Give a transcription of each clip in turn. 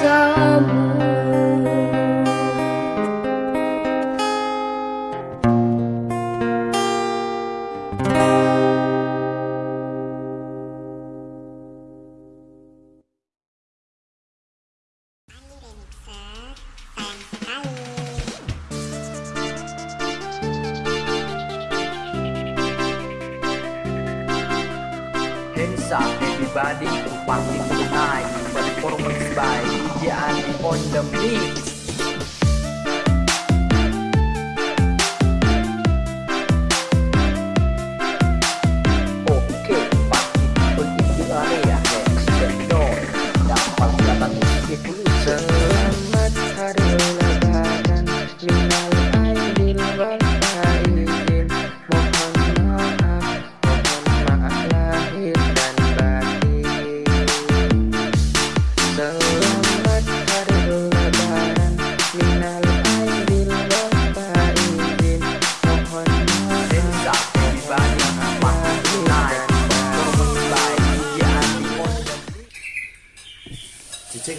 bersama Hands up everybody to party on the beat.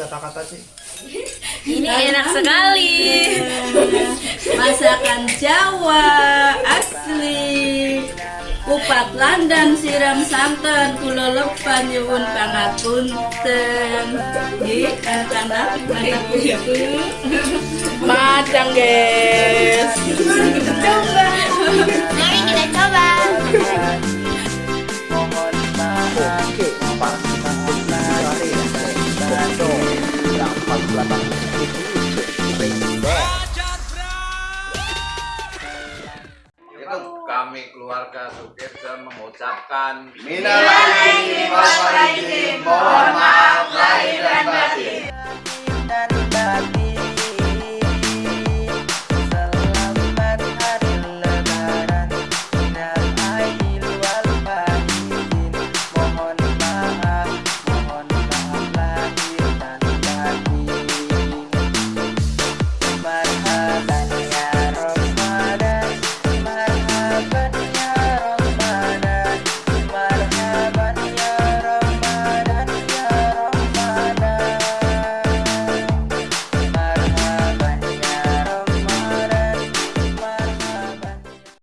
kata-kata sih. Ini enak sekali. Masakan Jawa asli. Kupat landan siram santan kula lepan nyuwun pangapunten nggih eh, anak-anak madang nggih keluarga supir dan mengucapkan Minal aidin wal mohon maaf lahir dan batin.